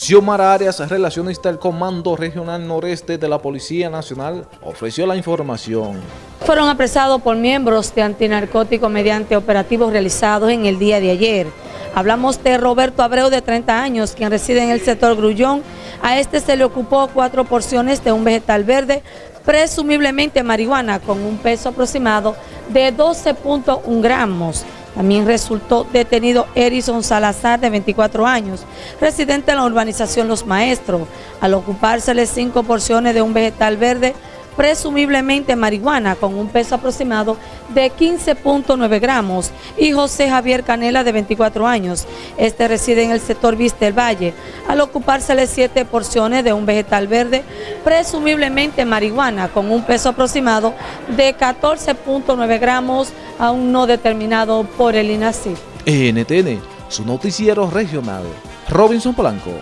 Xiomara Arias, relacionista del Comando Regional Noreste de la Policía Nacional, ofreció la información. Fueron apresados por miembros de antinarcóticos mediante operativos realizados en el día de ayer. Hablamos de Roberto Abreu, de 30 años, quien reside en el sector Grullón. A este se le ocupó cuatro porciones de un vegetal verde, presumiblemente marihuana, con un peso aproximado de 12.1 gramos. También resultó detenido Erison Salazar, de 24 años, residente en la urbanización Los Maestros, al ocupársele cinco porciones de un vegetal verde presumiblemente marihuana con un peso aproximado de 15.9 gramos y José Javier Canela de 24 años. Este reside en el sector Vista del Valle al ocupársele siete porciones de un vegetal verde presumiblemente marihuana con un peso aproximado de 14.9 gramos aún no determinado por el INACI. NTN, su noticiero regional. Robinson Polanco.